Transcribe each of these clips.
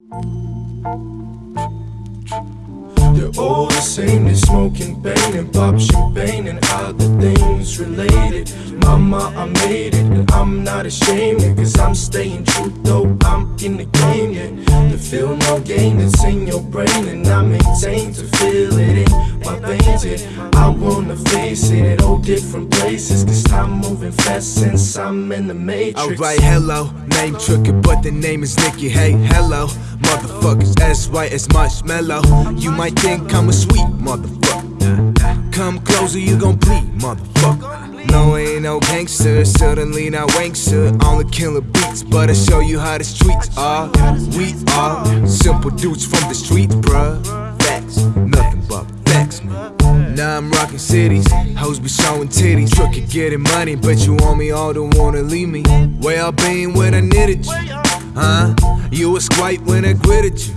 They're all the same, they smoking, pain and pop champagne and other things related. Mama, I made it, and I'm not ashamed, yeah, cause I'm staying true though I'm in the game, yeah. The feel no gain that's in your brain, and I maintain to feel I wanna face it at all different places, cause time moving fast since I'm in the matrix. Alright, hello, name tricky, but the name is Nicky. Hey, hello, motherfuckers, as white as marshmallow. You might think I'm a sweet motherfucker. Come closer, you gon' bleed, motherfucker. No, I ain't no gangster, suddenly not wankster. Only killer beats, but I show you how the streets are. We are simple dudes from the streets, bruh. I'm cities, hoes be showing titties. Tricky getting money, but you want me all don't wanna leave me. Where I been when I needed you, huh? You was quiet when I quitted you,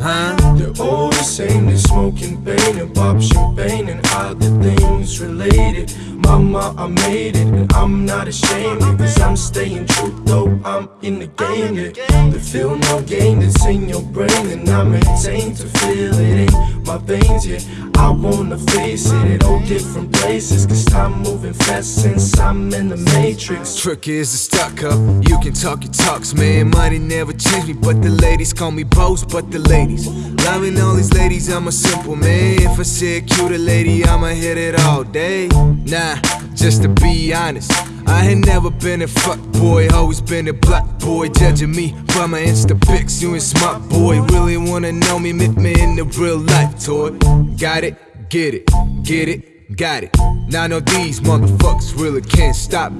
huh? They're all the same, they smoking pain and pop champagne and other things related. Mama, I made it, and I'm not ashamed, cause I'm staying true though I'm in the game, yeah. The feel no gain that's in your brain, and I maintain to feel it in my veins, yeah. I wanna face it at all different places, cause time moving fast since I'm in the matrix. Trick is a stuck up. You can talk your talks, man. Money never changed me, but the ladies call me Bose, but the ladies. Loving all these ladies, I'm a simple man. If I see a cute lady, I'ma hit it all day. Nah, just to be honest. I ain't never been a fuck boy, always been a black boy. Judging me by my Insta pics, you ain't smart boy. Really wanna know me, meet me in the real life toy. Got it, get it, get it, got it. Now I know these motherfuckers really can't stop.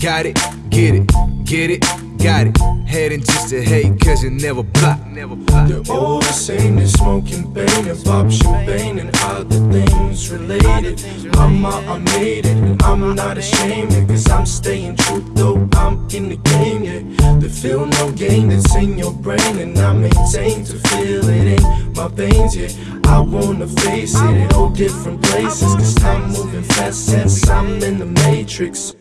Got it, get it, get it, got it. Heading just to hate, cause you never block, never block. They're all the same, they're smoking pain and pop champagne and other things related. Mama, I made it, and I'm not ashamed, yeah, cause I'm staying true though I'm in the game, yeah. The feel no gain that's in your brain, and I maintain to feel it in my veins, yeah. I wanna face it in all different places, cause time moving fast since I'm in the matrix.